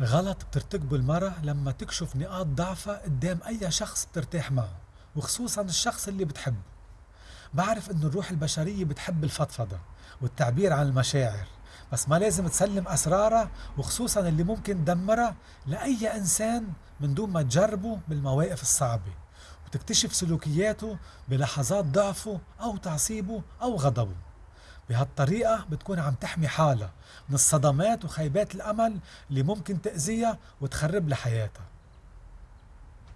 غلط بترتكبه المرأة لما تكشف نقاط ضعفها قدام أي شخص بترتاح معه وخصوصا الشخص اللي بتحبه. بعرف إنه الروح البشرية بتحب الفضفضة والتعبير عن المشاعر بس ما لازم تسلم أسرارها وخصوصا اللي ممكن تدمرها لأي إنسان من دون ما تجربه بالمواقف الصعبة وتكتشف سلوكياته بلحظات ضعفه أو تعصيبه أو غضبه. بهالطريقة بتكون عم تحمي حالها من الصدمات وخيبات الأمل اللي ممكن تأذيها وتخرب لها حياتها